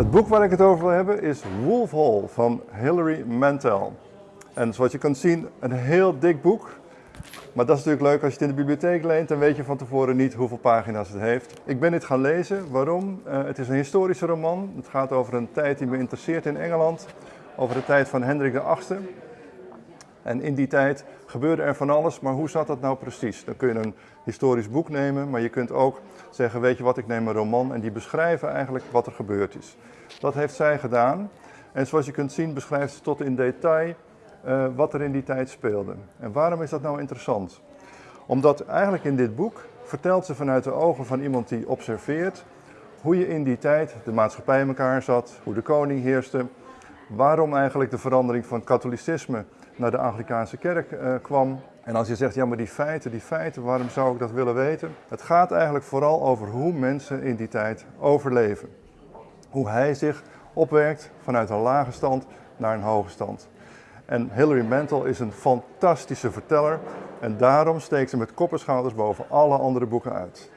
Het boek waar ik het over wil hebben is Wolf Hall van Hilary Mantel. En zoals je kunt zien, een heel dik boek. Maar dat is natuurlijk leuk als je het in de bibliotheek leent, dan weet je van tevoren niet hoeveel pagina's het heeft. Ik ben dit gaan lezen. Waarom? Uh, het is een historische roman. Het gaat over een tijd die me interesseert in Engeland. Over de tijd van Hendrik VIII. En in die tijd gebeurde er van alles, maar hoe zat dat nou precies? Dan kun je een historisch boek nemen, maar je kunt ook zeggen, weet je wat, ik neem een roman en die beschrijven eigenlijk wat er gebeurd is. Dat heeft zij gedaan. En zoals je kunt zien beschrijft ze tot in detail uh, wat er in die tijd speelde. En waarom is dat nou interessant? Omdat eigenlijk in dit boek vertelt ze vanuit de ogen van iemand die observeert hoe je in die tijd de maatschappij in elkaar zat, hoe de koning heerste, waarom eigenlijk de verandering van katholicisme naar de Anglikaanse kerk uh, kwam. En als je zegt, ja maar die feiten, die feiten, waarom zou ik dat willen weten? Het gaat eigenlijk vooral over hoe mensen in die tijd overleven. Hoe hij zich opwerkt vanuit een lage stand naar een hoge stand. En Hilary Mantel is een fantastische verteller en daarom steekt ze met kopperschouders boven alle andere boeken uit.